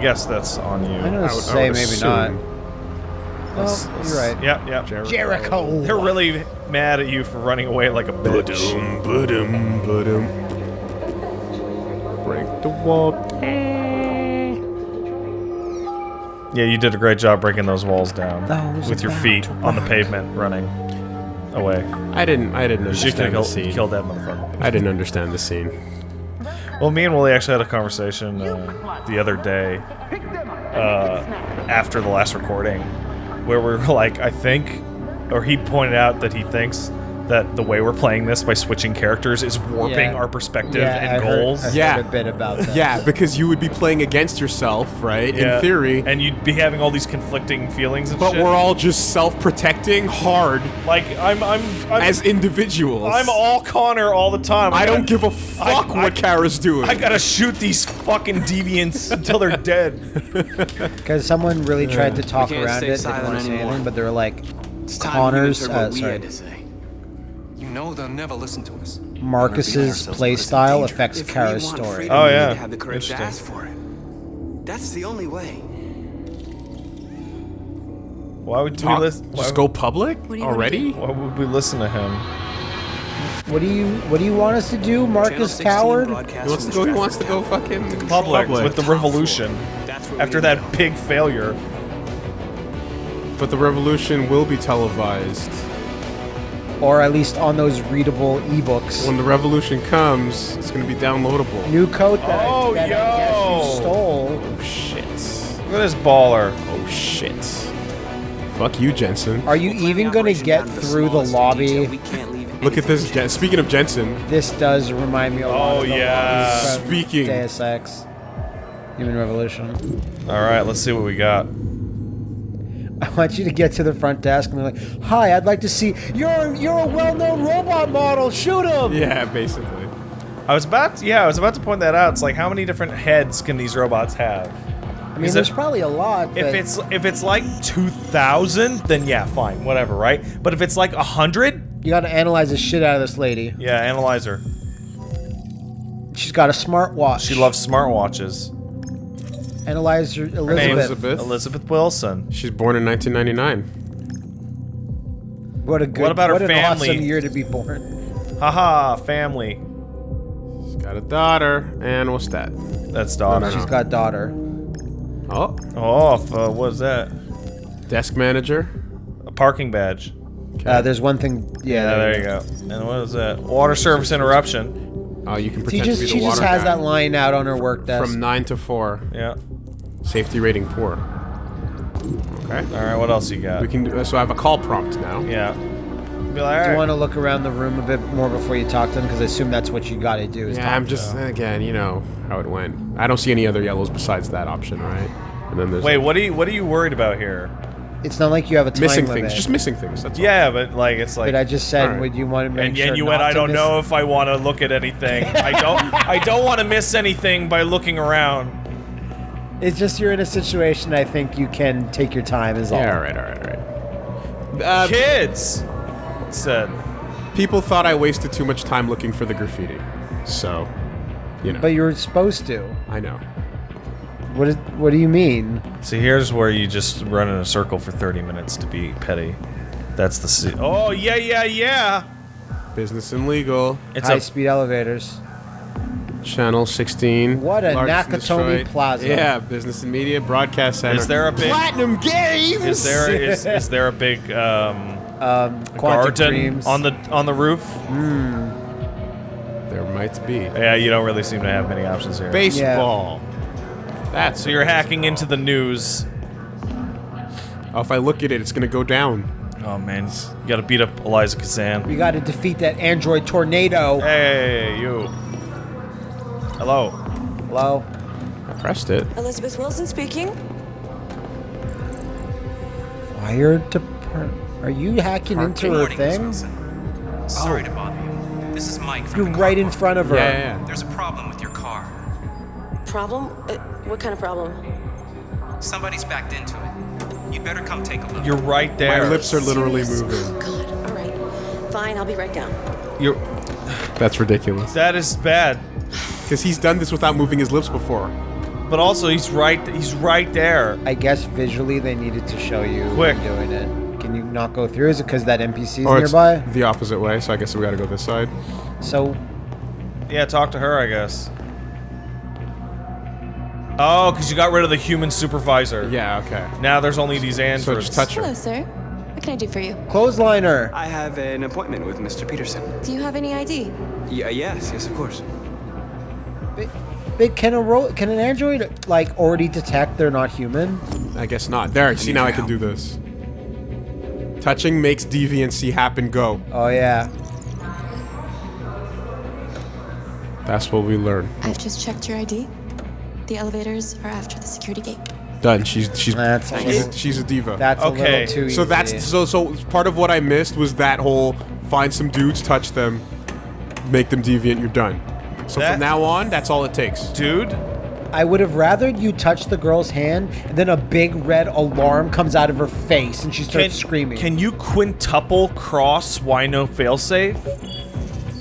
guess that's on you. I'm gonna I would- I say would maybe assume. not. Let's- Well, let's- you're right. Yep, yep. Jericho. They're really mad at you for running away like a bitch. Ba-dum, ba-dum, ba-dum. Break the wall. Yeah, you did a great job breaking those walls down That was with your feet on the pavement, running away. I didn't. I didn't You understand the have scene. killed that motherfucker. I didn't understand the scene. Well, me and Willie actually had a conversation uh, the other day uh, after the last recording where we were like, I think, or he pointed out that he thinks that the way we're playing this by switching characters is warping Yeah. our perspective yeah, and I heard- goals. I heard Yeah. a bit about that. Yeah, because you would be playing against yourself, right? Yeah. In theory. and you'd be having all these conflicting feelings and But shit. we're all just self-protecting hard like I'm I'm I'm, as individuals. I'm all Connor all the time. I don't gotta- give a fuck I- what Kara's doing. I gotta shoot these fucking deviants until they're dead. Because someone really tried to talk around it, they didn't want to say anymore. anything, but they were like, It's Connor's, we heard what uh, sorry. Know they'll never listen to us. Marcus's playstyle affects Kara's story. Oh, yeah. We have the courage to ask for it. That's the only way. Why would we listen? Why, just go public do already? why would we listen to him? What do you What do you want us to do, Marcus Coward? broadcasts He wants to go. He wants to go fucking Public, public. with the revolution. That's where we After that big failure. But the revolution will be televised. Or at least on those readable ebooks. When the revolution comes, it's gonna be downloadable. New coat that, Oh, I, that I oh, guess yo. you stole. Oh shit. Look at this baller. Oh shit. Fuck you, Jensen. Are you We'll even going to get down the through the lobby? We can't leave Look at this. to Jen- Speaking of Jensen, This does remind me a lot Oh, of the yeah. Speaking. Deus Ex. Human Revolution. All right, let's see what we got. I want you to get to the front desk and be like, "Hi, I'd like to see you're you're a well-known robot model. Shoot him!" yeah, basically. I was about, to, yeah, I was about to point that out. It's like, how many different heads can these robots have? I mean, Is there's it- probably a lot. If but it's if it's like two thousand, then yeah, fine, whatever, right? But if it's like a hundred, you got to analyze the shit out of this lady. yeah, analyze her. She's got a smartwatch. She loves smartwatches. Analyze her, Her name's Elizabeth. Elizabeth. Elizabeth Wilson. She's born in 1999. What a good. What about her what an family? awesome year to be born. Haha, family. She's got a daughter, and what's that? That's daughter. She's got daughter. Oh, Oh, uh, what is that? desk manager. A parking badge. Uh, there's one thing. Yeah, Yeah, there you go. And what is that? Water service interruption. Oh, you can She pretend just to be she just has guy. that line out on her work desk. From nine to four. Yeah. Safety rating poor. Okay. All right. What else you got? We can do. So I have a call prompt now. Yeah. Be like, do all you want to look around the room a bit more before you talk to them? Because I assume that's what you got to do. Is Yeah, talk I'm just them. again, you know how it went. I don't see any other yellows besides that option, right? And then there's Wait, like, what are you what are you worried about here? It's not like you have a time missing limit. things, just missing things. That's all. Yeah, but like it's like But I just said, Alright. would you want to make and sure yet you not went. I to don't miss- know if I want to look at anything. I don't. I don't want to miss anything by looking around. It's just you're in a situation. I think you can take your time. Is all. Yeah, all right, all right, all right. Uh, Kids it said. people thought I wasted too much time looking for the graffiti, so you know. But you were supposed to. I know. What is? What do you mean? See, here's where you just run in a circle for 30 minutes to be petty. That's the. Se- oh yeah, yeah, yeah. Business and legal. It's High speed elevators. Channel 16. What a largest Nakatomi destroyed- Plaza. Yeah, business and media broadcast center. Is there a big? Platinum Games? Is there is, is there a big um, Um, Quantic garden Dreams. on the on the roof? There might be. Yeah, you don't really seem to have many options here. Baseball. That's So you're hacking into the news. Oh, if I look at it, it's gonna go down. Oh man, you gotta beat up Eliza Kazan. We got to defeat that android tornado. Hey, you. Hello. Hello. I pressed it. Elizabeth Wilson speaking. Fire department. Are you hacking into her morning, thing? Wilson. Sorry to bother you. This is Mike from You're the right in front of her. Yeah, yeah, yeah. There's a problem with your car. Problem? Uh, what kind of problem? Somebody's backed into it. You'd better come take a look. You're right there. My lips are literally Serious? moving. Oh, God. All right. Fine, I'll be right down. You're. That's ridiculous. That is bad. Because he's done this without moving his lips before. But also, he's right. He's right there. I guess visually they needed to show you Quick. doing it. Can you not go through? Is it because that NPC's Or it's nearby? the opposite way, so I guess we gotta go this side. So Yeah, talk to her, I guess. Oh, because you got rid of the human supervisor. Yeah, okay. Now there's only these androids. So just touch her. Hello, sir. What can I do for you? clothesliner. I have an appointment with Mr. Peterson. Do you have any ID? Yeah, yes, yes, of course. Big can a ro- can an android like already detect they're not human? I guess not. There, see now I can do this. Touching makes deviancy happen go. Oh yeah. That's what we learn. I've just checked your ID. The elevators are after the security gate. Done. She's she's That's she's, a, she's a diva. that's Okay, little too easy. so that's so so part of what I missed was that whole find some dudes, touch them, make them deviant. You're done. So That- from now on, that's all it takes. Dude, I would have rather you touch the girl's hand and then a big red alarm comes out of her face and she starts can, screaming. Can you quintuple cross Wino failsafe?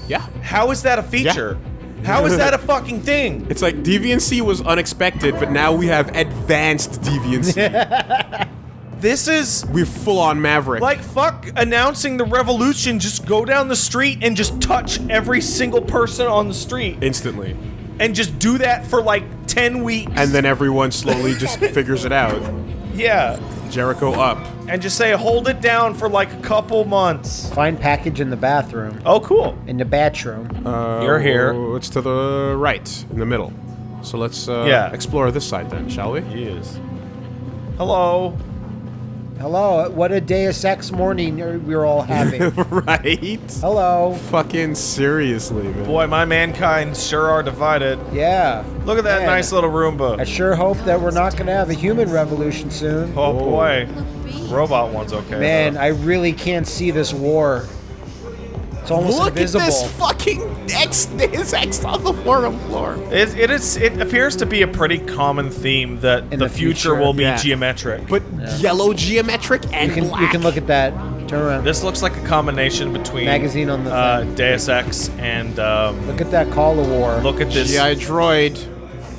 Yeah. How is that a feature? How is that a fucking thing? It's like deviancy was unexpected, but now we have advanced deviancy. This is We're full on Maverick. like fuck announcing the revolution. Just go down the street and just touch every single person on the street instantly. and just do that for like 10 weeks. And then everyone slowly just figures it out. Yeah. Jericho up. And just say hold it down for like a couple months. Find package in the bathroom. Oh, cool. In the bathroom. Uh, You're here. oh, It's to the right, in the middle. So let's uh, Yeah. explore this side then, shall we? Yes. Hello. Hello, what a Deus Ex morning we're all having. right? Hello. Fucking seriously, man. Boy, my mankind sure are divided. Yeah. Look at that Man, nice little Roomba. I sure hope that we're not gonna have a human revolution soon. Oh boy. Robot one's okay. Man, though. I really can't see this war. It's almost Look invisible. at this fucking X, this X on the floor floor. It, it is. It appears to be a pretty common theme that In the, the future, future. will be Yeah. geometric. But yellow geometric and you can black. you can look at that. Turn around. this looks like a combination between Magazine on the uh, thing. Deus Ex and um, Look at that Call of War. look at this. GI Droid.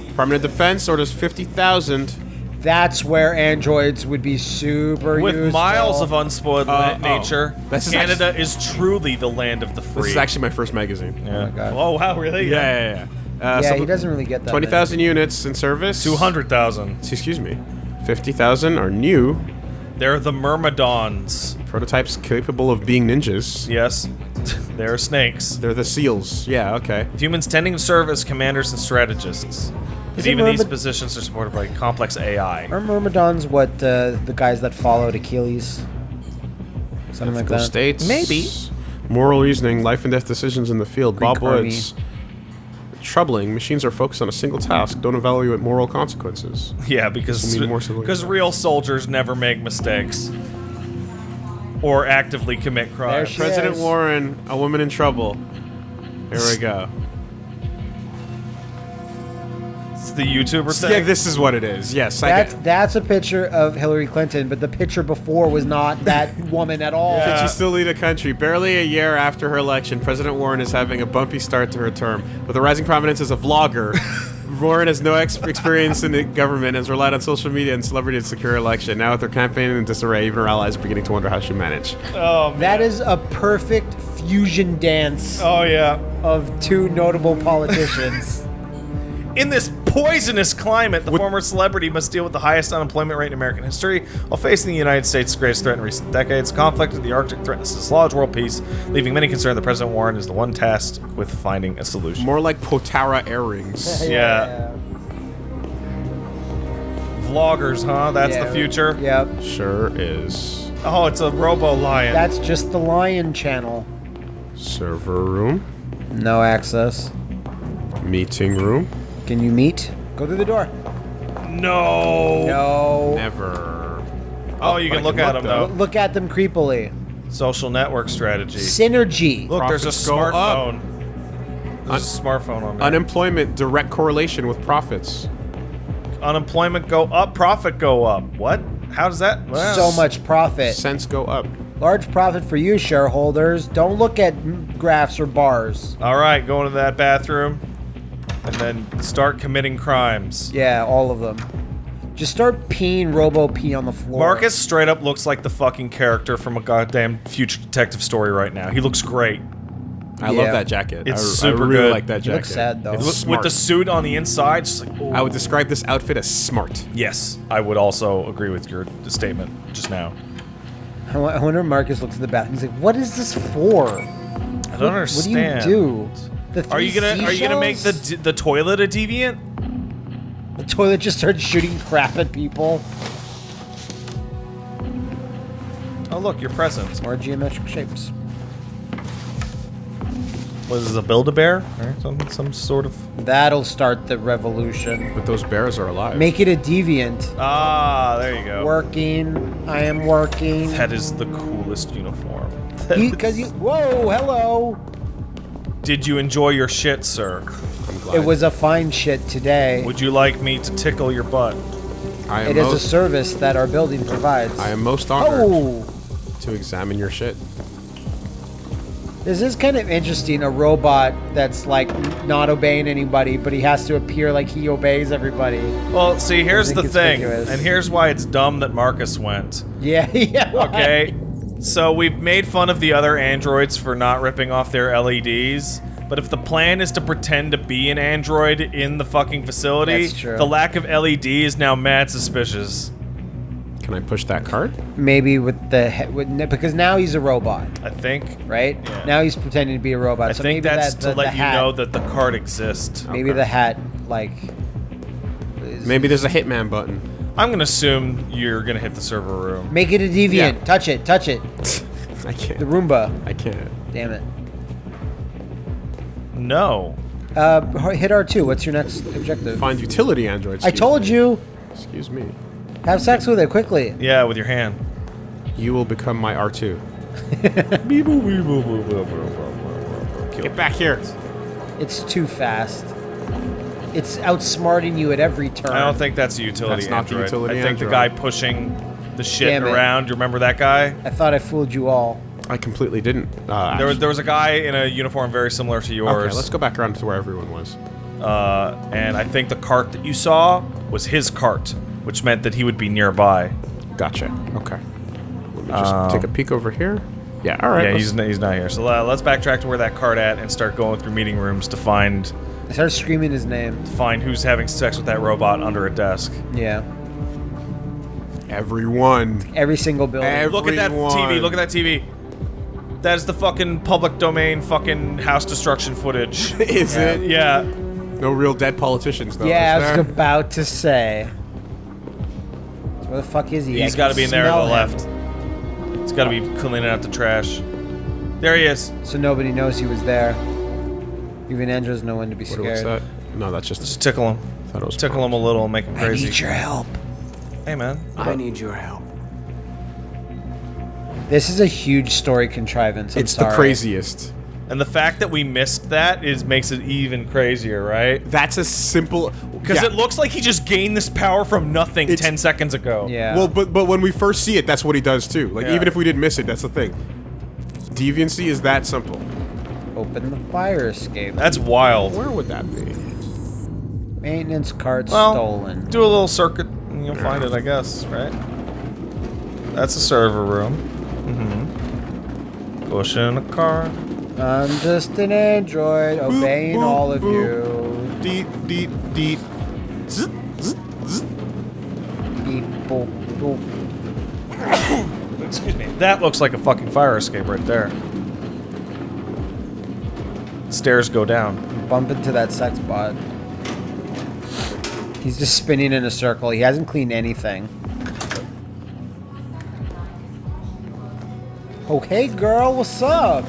Department of Defense orders 50,000. That's where androids would be super with useful. miles of unspoiled Uh, na- oh. nature, This is Canada is truly the land of the free. This is actually my first magazine. yeah. my God. Oh wow, really? Yeah, yeah, yeah. Uh, Yeah, so he doesn't really get that. 20,000 units in service. Two hundred thousand. Excuse me. 50,000 are new. They're the Myrmidons. Prototypes capable of being ninjas. Yes, they're snakes. They're the seals. Yeah, okay. Humans tending to serve as commanders and strategists. But Is it even these positions are supported by complex AI. Are Myrmidons what uh, the guys that followed Achilles? Something like Ethical that. states. Maybe. Moral reasoning, life and death decisions in the field. Greek Bob army. Woods. Troubling. Machines are focused on a single task. Don't evaluate moral consequences. Yeah, because This mean more civilians because real soldiers never make mistakes or actively commit crimes. she President is. Warren, a woman in trouble. Here we go. The YouTuber thing. Yeah, this is what it is. Yes, I That's get. that's a picture of Hillary Clinton, but the picture before was not that woman at all. Can she still lead a country? Barely a year after her election, President Warren is having a bumpy start to her term. With a rising prominence as a vlogger, Warren has no ex- experience in the government and has relied on social media and celebrity to secure her election. Now, with her campaign in disarray, even her allies are beginning to wonder how she managed. Oh, man. That is a perfect fusion dance Oh yeah. of two notable politicians. In this poisonous climate, the former celebrity must deal with the highest unemployment rate in American history while facing the United States' greatest threat in recent decades. Conflict in the Arctic threatens to dislodge world peace, leaving many concerned that President Warren is the one tasked with finding a solution. More like Potara earrings. Yeah. Vloggers, huh? That's Yeah. the future. Yep. Sure is. Oh, it's a Robo Lion. That's just the Lion channel. Server room. No access. Meeting room. Can you meet? Go through the door. no. No. Never. Oh, you can look can at them though. though. Look at them creepily. Social network strategy. Synergy. Look, there's a Profits go up. smartphone. There's a smartphone on there. Unemployment direct correlation with profits. Unemployment go up, profit go up. What? How does that? well, So much profit. Cents go up. Large profit for you, shareholders. Don't look at graphs or bars. All right, going to that bathroom. And then start committing crimes. Yeah, all of them. Just start peeing Robo Pee on the floor. Marcus straight up looks like the fucking character from a goddamn future detective story right now. He looks great. I Yeah. love that jacket. It's I, super I really good. like that He jacket. looks sad, though. It's With- smart. With the suit on the inside, just like, I would describe this outfit as smart. yes, I would also agree with your statement just now. I wonder if Marcus looks at the bathroom. He's like, "What is this for? I don't understand. What do you do? The Are you gonna Are you gonna make the the toilet a deviant? the toilet just started shooting crap at people? Oh look, your present. More geometric shapes. Was this a Build-A-Bear? Or some some sort of. That'll start the revolution. But those bears are alive. Make it a deviant. Ah, there you go. Working. I am working. That is the coolest uniform. Because you, Whoa! Hello. Did you enjoy your shit, sir? I'm glad. It was a fine shit today. Would you like me to tickle your butt? I am It is a most, service that our building provides. I am most honored Oh, to examine your shit. this is kind of interesting. A robot that's like not obeying anybody, but he has to appear like he obeys everybody. Well, see, here's think the it's thing, ridiculous. and here's why it's dumb that Marcus went. Yeah, yeah. why? Okay, so we've made fun of the other androids for not ripping off their LEDs. But if the plan is to pretend to be an android in the fucking facility, the lack of LED is now mad suspicious. Can I push that card? Maybe with the he- with, because now he's a robot, I think. right? Yeah. Now he's pretending to be a robot. I so think maybe that's that, to let the you know that the card exists. Maybe Okay. the hat like. is- Maybe there's a hitman button. I'm gonna assume you're gonna hit the server room. Make it a deviant. Yeah. Touch it. Touch it. I can't. The Roomba. I can't. Damn it. No. Uh, hit R2. What's your next objective? Find utility androids. I told you. Excuse me. Have sex with it quickly. Yeah, with your hand. You will become my R2. Get back here. It's too fast. It's outsmarting you at every turn. I don't think that's a utility That's not the utility I think the guy pushing the shit Damn it. around. You remember that guy? I thought I fooled you all. I completely didn't. Uh, There was there was a guy in a uniform very similar to yours. Okay, let's go back around to where everyone was. Uh, and I think the cart that you saw was his cart, which meant that he would be nearby. Gotcha. Okay. Let me just Um, take a peek over here. Yeah. All right. yeah, he's he's not here. So uh, let's backtrack to where that cart at and start going through meeting rooms to find I started screaming his name. find who's having sex with that robot under a desk. Yeah. everyone. Every single building. Ev- Look at that TV. Look at that TV. That is the fucking public domain fucking house destruction footage. Is it? yeah. No real dead politicians though. yeah, I was there? about to say. Where the fuck is he? He's got to be in there on the him. left. He's got to be cleaning out the trash. There he is. So nobody knows he was there. Even androids no one to be What, scared. what's that? No, that's just. Just tickle him. thought it was Tickle him a little, and make him I crazy. need your help. Hey, man. I need your help. This is a huge story contrivance. I'm It's the sorry. craziest. And the fact that we missed that is makes it even crazier, right? That's a simple. Because yeah. it looks like he just gained this power from nothing It's- 10 seconds ago. Yeah. Well, but but when we first see it, that's what he does too. Like Yeah. even if we didn't miss it, that's the thing. Deviancy is that simple. Open the fire escape. That's wild. Where would that be? Maintenance cart Well, stolen. do a little circuit and you'll find it, I guess, right? That's a server room. Mm-hmm. Push in a car. I'm just an android obeying boop, all of boop. you. Deet deet deet. Zzz, zzz, zzz. Beep, boop, boop. Excuse me. That looks like a fucking fire escape right there. Stairs go down. Bump into that sex bot. He's just spinning in a circle. He hasn't cleaned anything. Oh, hey girl, what's up?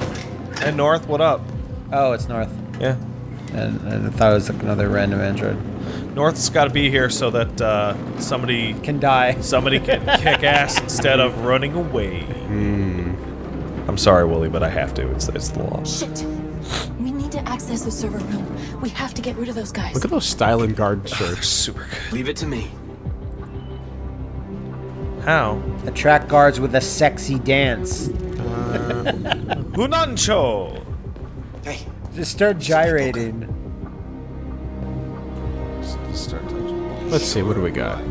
And North, what up? Oh, it's North. Yeah. And, and I thought it was like another random android. North's got to be here so that uh, somebody Can die. somebody can kick ass instead of running away. I'm sorry, Wooly, but I have to. It's it's the law. Shit access the server room. We have to get rid of those guys. Look at those styling guard shirts. Oh, super good. Leave it to me. How? Attract guards with a sexy dance. Uh, Hunancho! Hey. Just start gyrating. Just start Let's see, what do we got?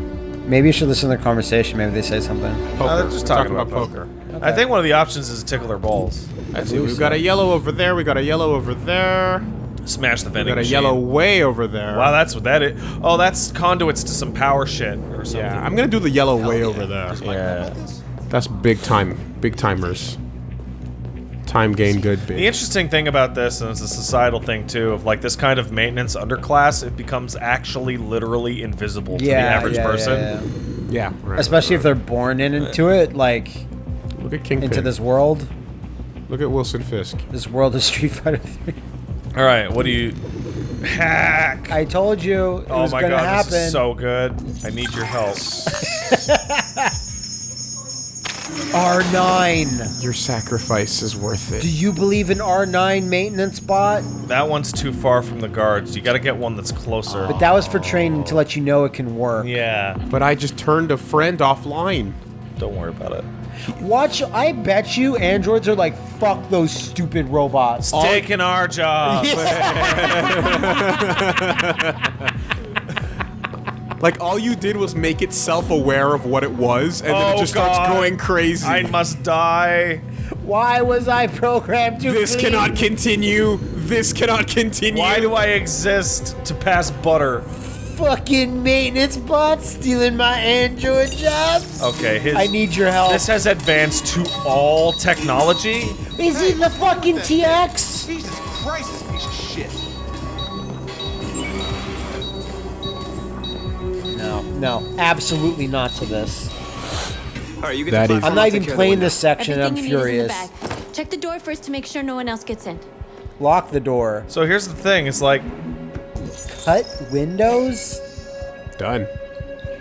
Maybe you should listen to their conversation. Maybe they say something. Uh, they're just talking, about, poker. I think one of the options is to tickle their balls. Let's see, we've got a yellow over there, we got a yellow over there, Smash the vending. we vending got a machine. yellow way over there. Wow, that's what that is. Oh, that's conduits to some power shit or something. yeah, I'm gonna do the yellow way over there. Yeah. That's big time, big timers. Time gain good The interesting thing about this, and it's a societal thing too, of like this kind of maintenance underclass, it becomes actually literally invisible to the average yeah, yeah, person. yeah. Yeah, right. Especially if they're born in into it, like Look at Kingpin. into this world. Look at Wilson Fisk. This world of Street Fighter 3. All right, what do you hack? I told you it oh was my gonna god, happen. this is so good. I need your help. R9. Your sacrifice is worth it. Do you believe in R9 maintenance bot? That one's too far from the guards. You got to get one that's closer. But that was for training to let you know it can work. yeah, But I just turned a friend offline. don't worry about it. Watch, I bet you androids are like, fuck those stupid robots. It's taking our job. Like all you did was make it self-aware of what it was, and then Oh, it just starts going crazy. I must die. Why was I programmed to this clean? cannot continue. This cannot continue. Why do I exist to pass butter? Fucking maintenance bot stealing my android jobs. Okay, his. I need your help. This has advanced to all technology. Is he the fucking TX? No, no, absolutely not to this. All right, you get That the is- platform, I'm not even care of the playing this section. I'm Everything you need is in the furious. Check the door first to make sure no one else gets in. Lock the door. So here's the thing: it's like Cut windows. Done.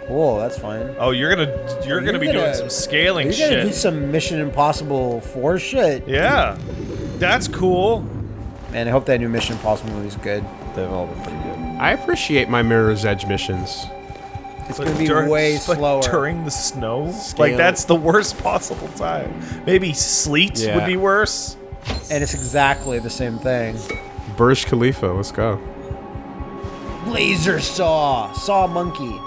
Oh, that's fine. Oh, you're gonna you're, gonna be doing gonna- some scaling You're gonna shit. do some Mission Impossible 4 shit. yeah, that's cool. Man, I hope that new Mission Impossible movie's good. They've all been pretty good. I appreciate my Mirror's Edge missions. It's gonna be way but slower. during the snow. Scale. Like that's the worst possible time. Maybe sleet Yeah. would be worse. And it's exactly the same thing. Burj Khalifa, let's go. Laser saw, saw monkey.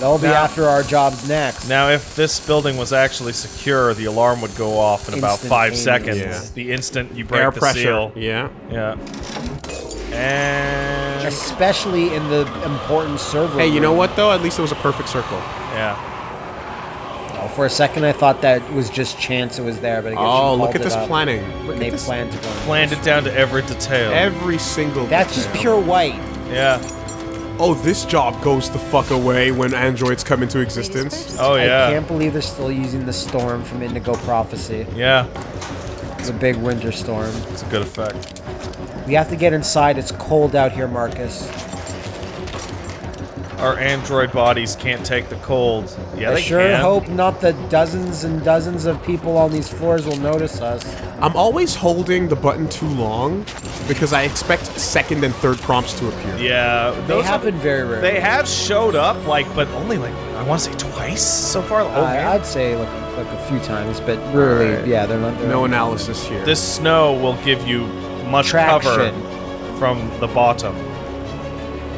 That'll be Now- after our jobs next. Now, if this building was actually secure, the alarm would go off in about five seconds. Yeah. The instant you break Air the pressure. seal. Yeah. Yeah. And Especially in the important server. Hey, you know what though? At least it was a perfect circle. yeah. Oh, for a second, I thought that was just chance it was there, but I guess Oh, look at this up. planning. Look And they this. planned to go. Planned it down to every detail. Every single. That's just pure white. yeah. Oh, this job goes the fuck away when androids come into existence. Oh yeah. I can't believe they're still using the storm from Indigo Prophecy. Yeah. It's a big winter storm. It's a good effect. We have to get inside. It's cold out here, Marcus. Our android bodies can't take the cold. Yeah, I they sure can. hope not the dozens and dozens of people on these floors will notice us. I'm always holding the button too long because I expect second and third prompts to appear. Yeah, They those happen Have, very rarely. they have showed up, like, but only like I want to say twice so far. The whole I, game. I'd say like like a few times, but really, Alright. yeah, they're not. They're No analysis here. This snow will give you much cover from the bottom.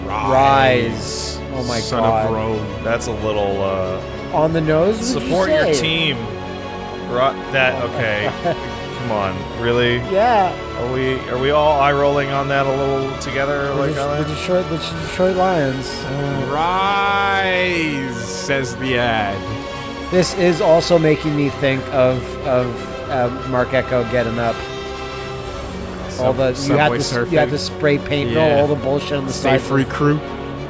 Rise. Oh my Son god. of Rome. That's a little uh, On the nose. would you support your say? team. Right, that okay? Come on, really? Yeah. Are we are we all eye rolling on that a little together? The, Like the, on that? Detroit, the Detroit Lions. Rise, says the ad. This is also making me think of of uh, Marc Ecko getting up. All the you had to you had to spray paint Yeah. all the bullshit on the Stay side. free crew.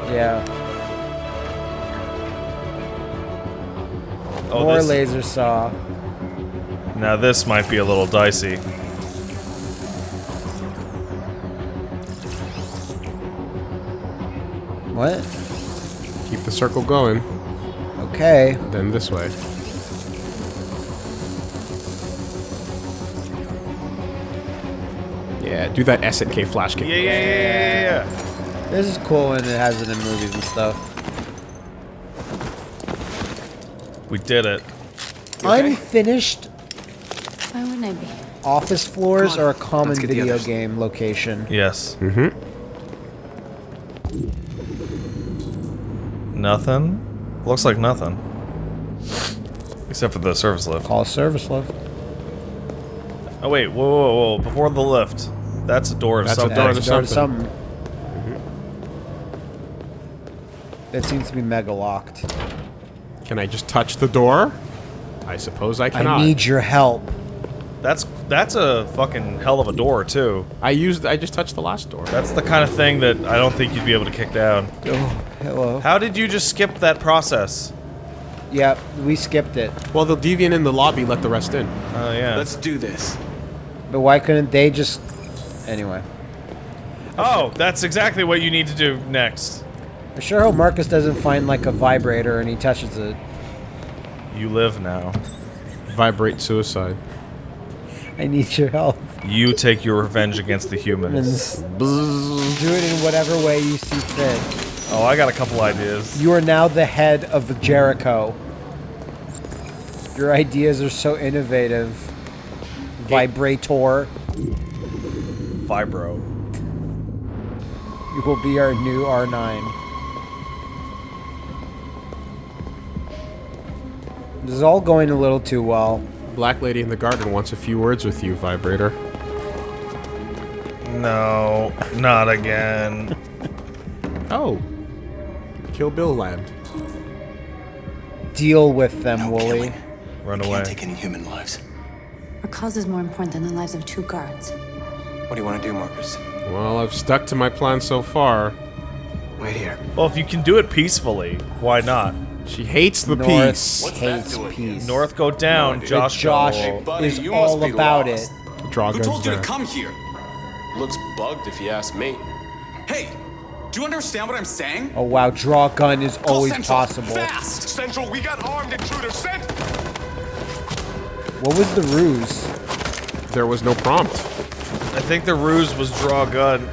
Yeah. Oh, More this- laser saw. Now this might be a little dicey. What? Keep the circle going. Okay. Then this way. Yeah, do that S and K flash kick. Yeah, yeah, yeah, yeah, yeah. This is cool and it has it in movies and stuff. We did it. Unfinished Why wouldn't I be? office floors are a common let's get the video game location. Yes. Mm-hmm. Nothing. Looks like nothing. Except for the service lift. Call service lift. Oh wait, whoa, whoa, whoa! Before the lift, that's a door to That's a something. door That's to door to something. something. Mm-hmm. It seems to be mega locked. Can I just touch the door? I suppose I cannot. I need your help. That's that's a fucking hell of a door too. I used. I just touched the last door. That's the kind of thing that I don't think you'd be able to kick down. Oh, hello. How did you just skip that process? Yep, we skipped it. Well, the deviant in the lobby let the rest in. Oh yeah. Let's do this. But why couldn't they just... Anyway. oh, that's exactly what you need to do next. I sure hope Marcus doesn't find like a vibrator and he touches it. You live now. Vibrate suicide. I need your help. You take your revenge against the humans. do it in whatever way you see fit. Oh, I got a couple ideas. You are now the head of Jericho. Your ideas are so innovative. Vibrator. Vibro. You will be our new R9. This is all going a little too well. Black lady in the garden wants a few words with you, vibrator. No, not again. Oh. Kill Bill land. Deal with them, Wooly. Run away. Can't take any human lives. Our cause is more important than the lives of two guards. What do you want to do, Marcus? Well, I've stuck to my plan so far. Wait here. Well, if you can do it peacefully, why not? She hates the North peace. hates peace. North go down, Josh. Josh go. Buddy, is you all about lost. it. Draw Who guns told you to come here? Looks bugged if you ask me. Hey, do you understand what I'm saying? Oh wow, draw gun is Call always Central, possible. Fast! Central, we got armed intruders sent! What was the ruse? There was no prompt. I think the ruse was draw a gun.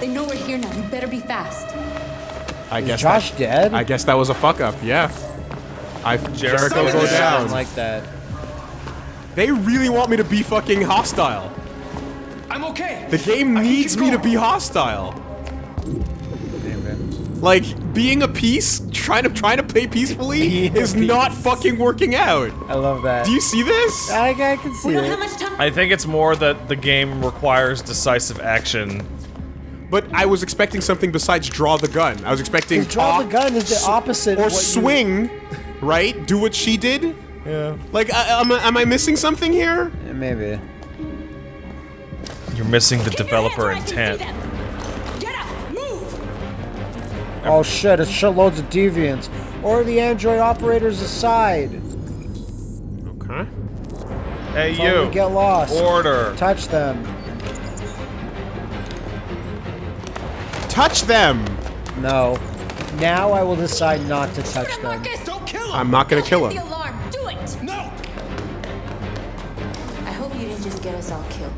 They know we're here now. You better be fast. I Is guess Josh that, dead? I guess that was a fuck up. Yeah. I Jericho Jericho go goes down. Like that. They really want me to be fucking hostile. I'm okay. The game I needs keep me to be hostile. Like being a piece, trying to trying to play peacefully Being a is not fucking working out. I love that. Do you see this? I, I can see We don't it. have much time. I think it's more that the game requires decisive action. But I was expecting something besides draw the gun. I was expecting Because draw the gun is the s- opposite of or what you- swing, right? Do what she did. Yeah. Like, I, am, I- am I missing something here? Yeah, maybe. You're missing the developer intent. Oh shit, it's shitloads of deviants. Or the android operators aside. Okay. Hey, Tell you. get lost. Order. Touch them. Touch them. No. Now I will decide not to touch them. Marcus! Don't kill him! I'm not gonna kill The him. alarm. Do it. No! I hope you didn't just get us all killed.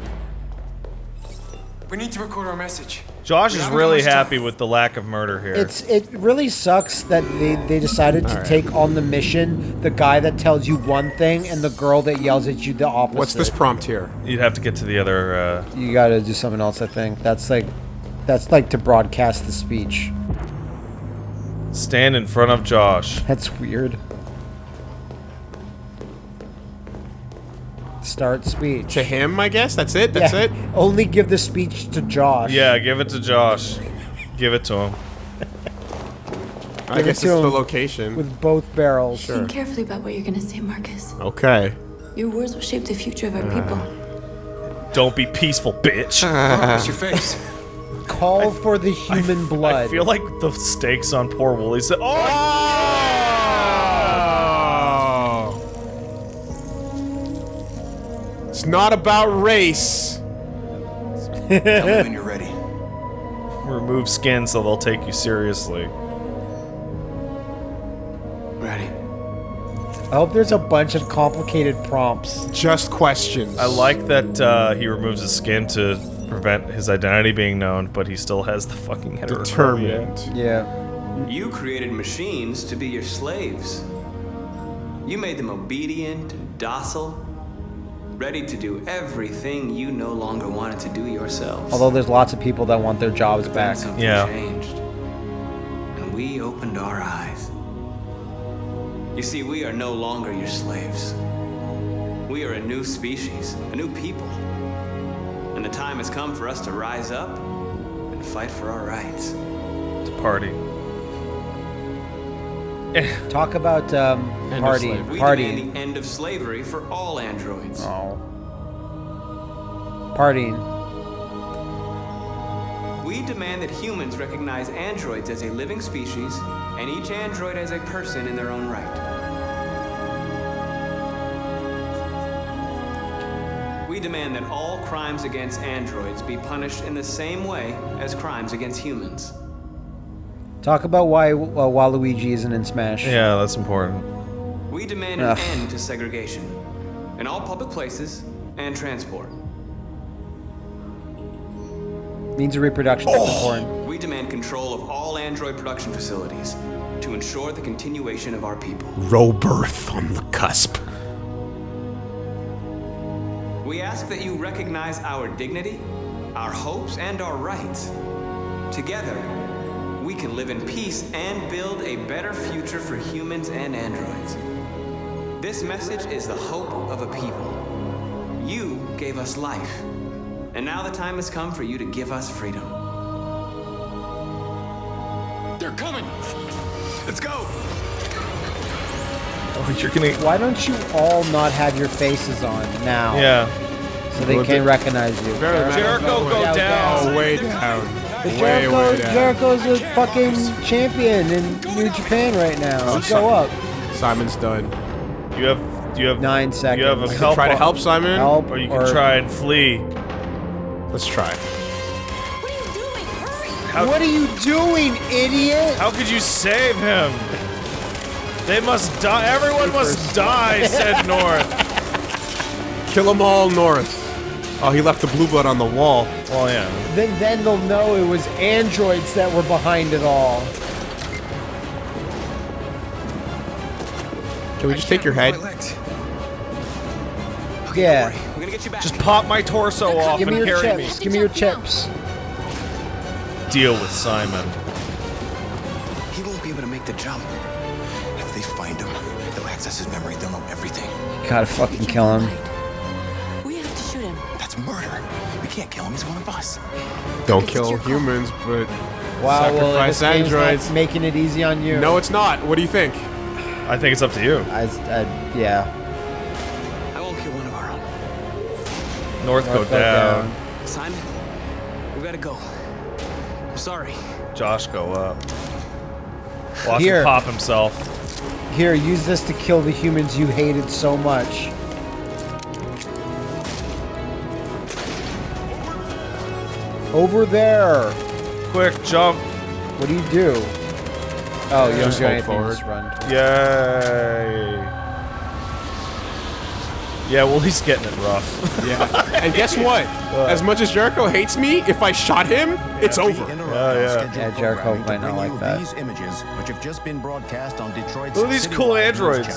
We need to record our message. Josh is really happy with the lack of murder here. It's it really sucks that they, they decided to Alright. take on the mission the guy that tells you one thing and the girl that yells at you the opposite. What's this prompt here? You'd have to get to the other. Uh, You gotta do something else, I think. That's like that's like to broadcast the speech. stand in front of Josh. That's weird. Start speech. To him, I guess. That's it. That's Yeah, it. Only give the speech to Josh. Yeah, give it to Josh. Give it to him. I Give it guess it's the location. With both barrels. Sure. Think carefully about what you're gonna say, Marcus. Okay. Your words will shape the future of our people. Uh, don't be peaceful, bitch. What's your face? Call for the human blood. I feel like the stakes on poor Wooly said, "Oh, It's not about race. Tell me when you're ready. remove skin so they'll take you seriously." Ready. I hope there's a bunch of complicated prompts. Just questions. I like that uh, he removes his skin to prevent his identity being known, but he still has the fucking heterochromia. determined. Yeah. You created machines to be your slaves. You made them obedient and docile. Ready to do everything you no longer wanted to do yourself. Although there's lots of people that want their jobs back. Something Yeah. changed. And we opened our eyes. You see, we are no longer your slaves. We are a new species, a new people. And the time has come for us to rise up and fight for our rights. To party. Talk about um, of party, slavery. We party, demand the end of slavery for all androids. oh, partying. We demand that humans recognize androids as a living species and each android as a person in their own right. We demand that all crimes against androids be punished in the same way as crimes against humans. Talk about why uh, Waluigi isn't in Smash. Yeah, that's important. We demand an end to segregation in all public places and transport. Means of reproduction is important. We demand control of all android production facilities to ensure the continuation of our people. Robirth on the cusp. We ask that you recognize our dignity, our hopes, and our rights. Together, we can live in peace and build a better future for humans and androids. This message is the hope of a people. You gave us life, and now the time has come for you to give us freedom. They're coming! Let's go! Oh, you're gonna. Why don't you all not have your faces on now? Yeah. So they can't recognize you. Jericho, go down. Oh, way down. But Way, Jericho, way down. Jericho's a fucking champion in New Japan right now. Oh, He'd go up. Simon's done. You have. You have Nine seconds. You have a I can help. try to help Simon. Help Or you can or- try and flee. Let's try. What are you doing? Hurry! How, What are you doing, idiot? how could you save him? They must die. Everyone must die, said North. Kill them all north. Oh, he left the blue blood on the wall. Oh, yeah. Then, then they'll know it was androids that were behind it all. Can we just take your head? My legs. Yeah. We're gonna get you back. Just pop my torso off Give me and your carry me. chips. Give me your chips. Deal with Simon. He won't be able to make the jump. If they find him, they'll access his memory. They'll know everything. You Gotta fucking kill him. Can't kill him. He's one of us. Don't kill humans, but Wow, sacrifice this game's not androids. making it easy on you. No, it's not. What do you think? I think it's up to you. I, I, yeah. I won't kill one of our own. North, go North go down. Simon, we gotta go. I'm sorry. Josh, go up. Watch Here. him pop himself. Here, use this to kill the humans you hated so much. Over there. Quick, jump. What do you do? Oh, you don't Just do hold anything. forward. Just run. Yay. Yeah, well, he's getting it rough. Yeah. and guess what? As much as Jericho hates me, if I shot him, it's over. Yeah, yeah. Yeah, Jericho might not like that. These images, which have just been broadcast on Detroit's Look at these cool androids.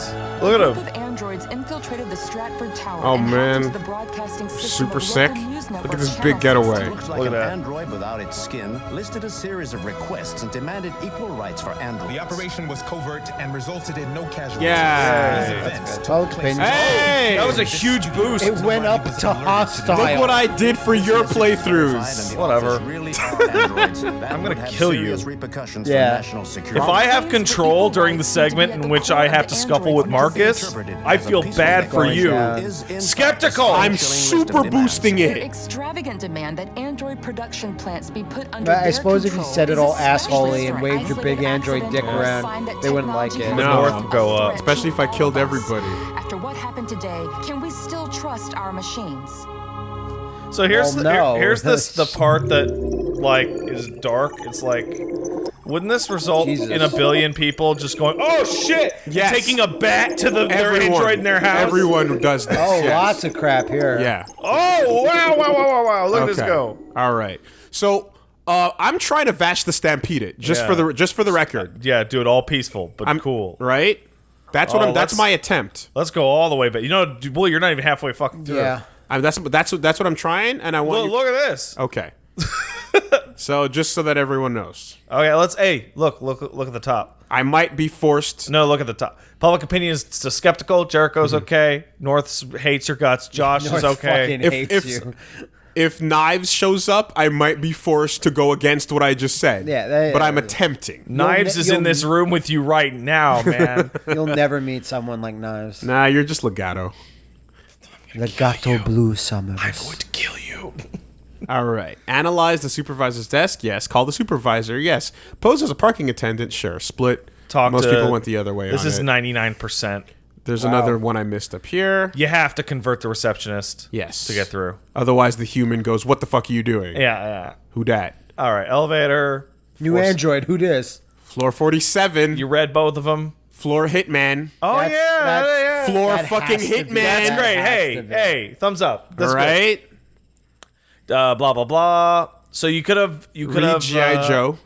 Look at group them. of androids infiltrated the Stratford Tower Oh, and man. the broadcasting system Super of sick. Local news Look at this big getaway. 60. Looks like Look at an that. android without its skin listed a series of requests and demanded equal rights for androids. The operation was covert and resulted in no casualties. Yeah. These Hey, events good. took Public place- opinion. Hey! That was a huge boost. It went up to hostile. Look what I did for your playthroughs. Whatever. Really are androids. That I'm gonna kill you. serious repercussions for Yeah. If I have control during the segment in which I have to scuffle with Marcus, I feel bad for you. Is in fact Skeptical. I'm super boosting it. Extravagant demand that android production plants be put under But I suppose if you said it all especially assholey and waved your big android dick accident around, they wouldn't like it. No. poses North a go up. Especially if I killed all of us. everybody. After what happened today, can we still trust our machines? So here's Well, the, here- here's this the part that like is dark. It's like wouldn't this result Jesus. in a billion people just going, "Oh shit!" Yes. taking a bat to the their Everyone, android in their house? Everyone does this. Oh, yes. lots of crap here. Yeah. Oh wow! Wow! Wow! Wow! Wow! Look at this Okay. go. All right. So uh, I'm trying to Vash the Stampede it just Yeah. for the just for the record. Yeah, do it all peaceful but I'm cool. right. That's what Oh, I'm. That's my attempt. Let's go all the way but You know, d- well, you're not even halfway fucking through. Yeah. I'm, that's that's what that's what I'm trying, and I want. Look, you- look at this. Okay. so just so that everyone knows, Okay, let's. Hey, look, look, look at the top. I might be forced. No, look at the top. Public opinion is still skeptical. Jericho's mhm. okay. North hates your guts. Josh is okay. fucking If- hates if- you. If Knives shows up, I might be forced to go against what I just said. Yeah, that- but I'm attempting. Knives ne- is in this room with you right now, man. You'll never meet someone like Knives. Nah, you're just legato. The Gato Blue Summers. to kill you. All right. Analyze the supervisor's desk. Yes. Call the supervisor. Yes. Pose as a parking attendant. Sure. Split. Talk Most to- people went the other way. This on is ninety nine percent. There's another one I missed up here. You have to convert the receptionist. Yes. To get through. Otherwise, the human goes, "What the fuck are you doing? Yeah, yeah. Who dat? All right, elevator. New Force- Android. Who dis? Floor 47. You read both of them. Floor hitman. Oh That's- yeah, that's- yeah. Floor fucking has to be- hitman. That's great. has Hey, hey, thumbs up. That's All right. Good. Uh, blah blah blah. So you could have you could Read have GI uh, Joe.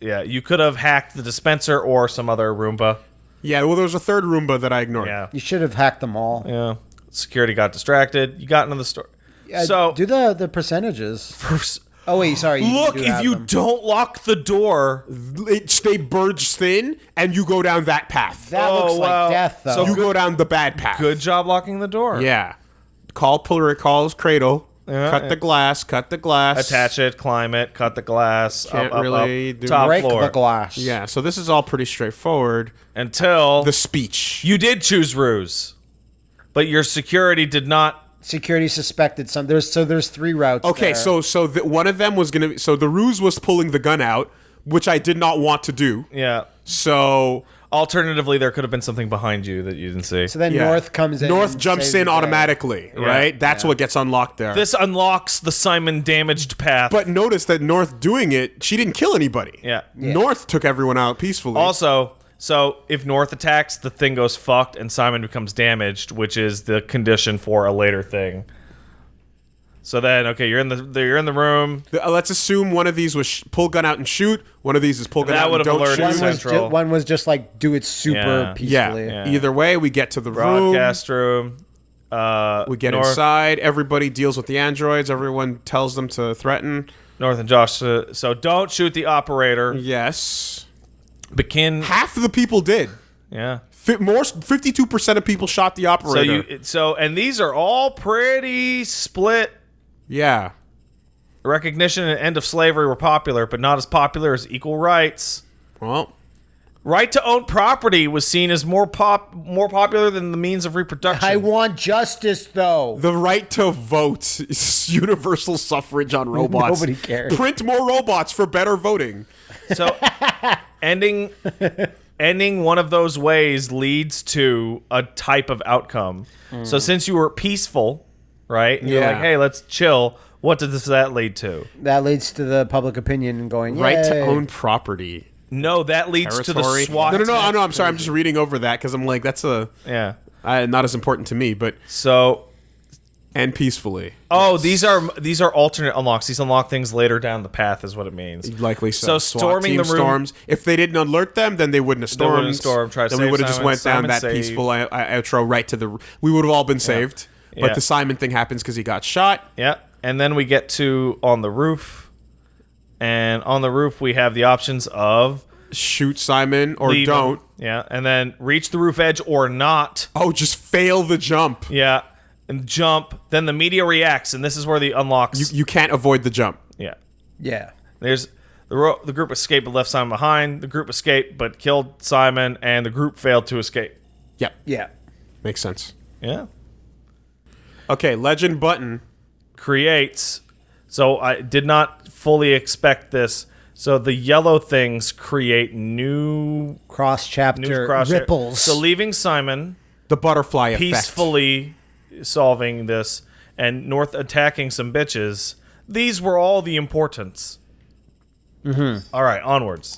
Yeah, you could have hacked the dispenser or some other Roomba. Yeah. Well, there was a third Roomba that I ignored. Yeah, You should have hacked them all. yeah. Security got distracted. You got into the store. Uh, so do the the percentages. first, Oh wait, sorry. you look do if have you them. don't lock the door. It, they burst thin, and you go down that path. That Oh, looks wow. like death, though. So you go down the bad path. Good job locking the door. Yeah. Call puller calls cradle. Yeah, cut yeah. the glass. Cut the glass. Attach it, climb it, cut the glass. Can't up, up, really up, do top break floor the glass. Yeah. So this is all pretty straightforward. until The speech. you did choose ruse, but your security did not. Security suspected some. There's so there's three routes. Okay, there. so so the, one of them was gonna. So the ruse was pulling the gun out, which I did not want to do. Yeah. So Alternatively, there could have been something behind you that you didn't see. so then yeah. North comes in. North and jumps saves in the day. automatically, right? That's what gets unlocked there. this unlocks the Simon damaged path. but notice that North doing it, she didn't kill anybody. yeah. North took everyone out peacefully. Also, so if North attacks, the thing goes fucked and Simon becomes damaged, which is the condition for a later thing. So then, okay, you're in the you're in the room. The- uh, let's assume one of these was sh- pull gun out and shoot. One of these is pull gun That out and would've don't alerted One shoot. was, Central. ju- one was just like do it super Yeah. peacefully. Yeah. Yeah. Either way, we get to the room. Broadcast room. Uh, We get North, inside. Everybody deals with the androids. Everyone tells them to threaten. North and Josh. Uh, so don't shoot the operator. Yes. Begin. Half of the people did. Yeah. Fi- more, fifty-two percent of people shot the So operator. you so and these are all pretty split. Yeah. Recognition and end of slavery were popular, but not as popular as equal rights. Well, Right to own property was seen as more pop more popular than the means of reproduction. I want justice though. the right to vote is universal suffrage on robots. Nobody cares. Print more robots for better voting. So ending ending one of those ways leads to a type of outcome. So hmm. since you were peaceful, right? and You're Yeah. like, hey, let's chill. What does that lead to? That leads to the public opinion going Right to own property. No, that leads to the Territory. SWAT. No, no, no, team. no. I'm sorry. I'm just reading over that because I'm like, that's a Yeah. uh, not as important to me, but So and peacefully. Oh, these are these are alternate unlocks. These unlock things later down the path, is what it means. Likely so. So storming the room- storms. If they didn't alert them, then they wouldn't have They stormed. wouldn't have stormed, tried to then we would have just Simon. went down Simon that saved. peaceful uh, uh, outro right to the. We would have all been saved. But Yeah. the Simon thing happens because he got shot. Yeah, and then we get to on the roof, and on the roof we have the options of Shoot Simon or leave don't. Yeah, and then reach the roof edge or not. Oh, just fail the jump. Yeah, and jump. Then the media reacts, and this is where the unlocks. You, you can't avoid the jump. yeah, Yeah. there's the ro- the group escaped but left Simon behind. The group escaped but killed Simon, and the group failed to escape. Yep. Yeah. Makes sense. Yeah. Okay, legend button. creates. So I did not fully expect this. So the yellow things create new Cross new chapter cross ripples. So leaving Simon The butterfly effect. peacefully solving this and North attacking some bitches. These were all the importance. Mm-hmm. All right, onwards.